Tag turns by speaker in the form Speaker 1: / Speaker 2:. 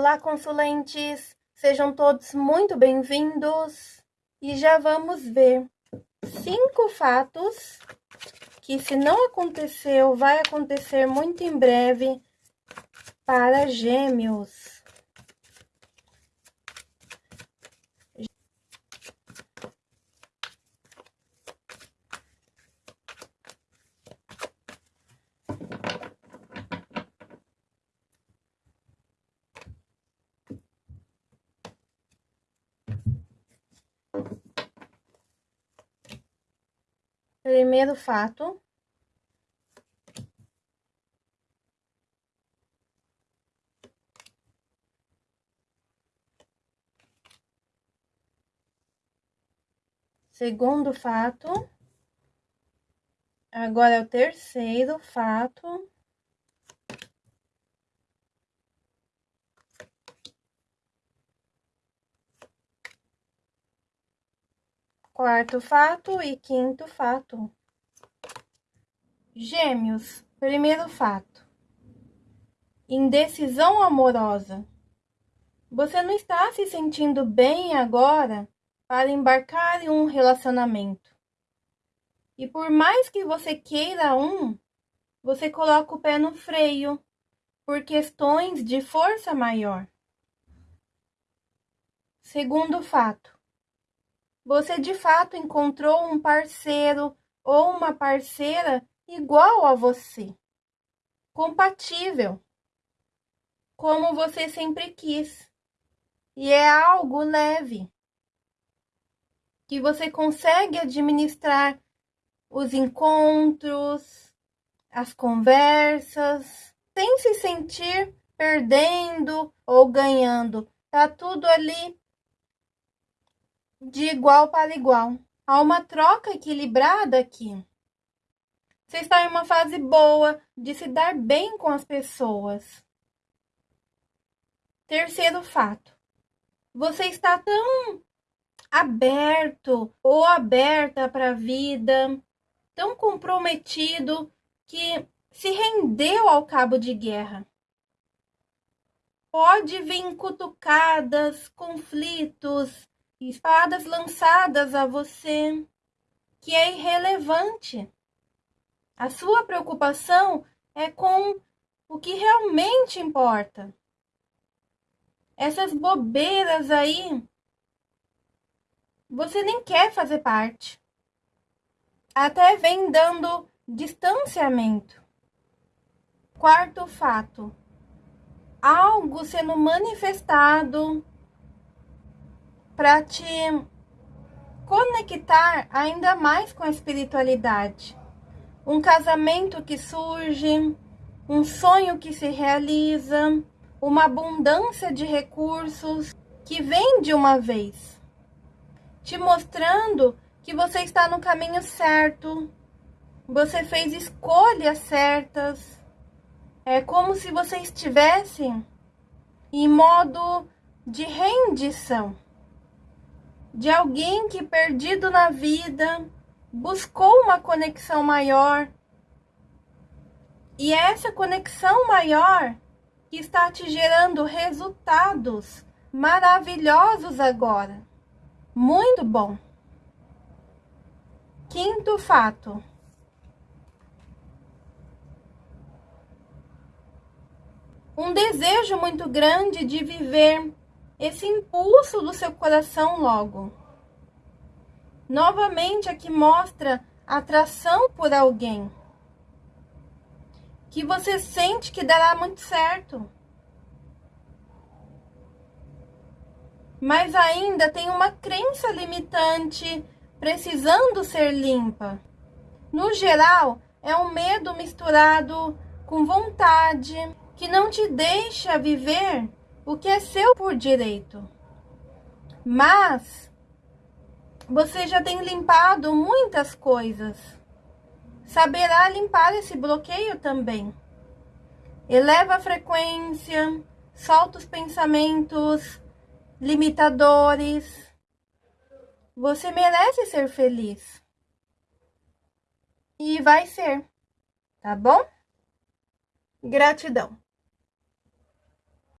Speaker 1: Olá, consulentes! Sejam todos muito bem-vindos e já vamos ver cinco fatos que, se não aconteceu, vai acontecer muito em breve para gêmeos. Primeiro fato. Segundo fato. Agora é o terceiro fato. Quarto fato e quinto fato. Gêmeos, primeiro fato. Indecisão amorosa. Você não está se sentindo bem agora para embarcar em um relacionamento. E por mais que você queira um, você coloca o pé no freio por questões de força maior. Segundo fato você de fato encontrou um parceiro ou uma parceira igual a você, compatível, como você sempre quis. E é algo leve, que você consegue administrar os encontros, as conversas, sem se sentir perdendo ou ganhando. Tá tudo ali de igual para igual. Há uma troca equilibrada aqui. Você está em uma fase boa de se dar bem com as pessoas. Terceiro fato. Você está tão aberto ou aberta para a vida, tão comprometido que se rendeu ao cabo de guerra. Pode vir cutucadas, conflitos, espadas lançadas a você, que é irrelevante. A sua preocupação é com o que realmente importa. Essas bobeiras aí, você nem quer fazer parte. Até vem dando distanciamento. Quarto fato: algo sendo manifestado para te conectar ainda mais com a espiritualidade. Um casamento que surge, um sonho que se realiza, uma abundância de recursos que vem de uma vez, te mostrando que você está no caminho certo, você fez escolhas certas. É como se você estivesse em modo de rendição de alguém que, perdido na vida, buscou uma conexão maior. E é essa conexão maior que está te gerando resultados maravilhosos agora. Muito bom. Quinto fato. Um desejo muito grande de viver esse impulso do seu coração logo. Novamente aqui mostra atração por alguém que você sente que dará muito certo. Mas ainda tem uma crença limitante precisando ser limpa. No geral, é um medo misturado com vontade que não te deixa viver o que é seu por direito. Mas você já tem limpado muitas coisas. Saberá limpar esse bloqueio também. Eleva a frequência, solta os pensamentos limitadores. Você merece ser feliz. E vai ser, tá bom? Gratidão.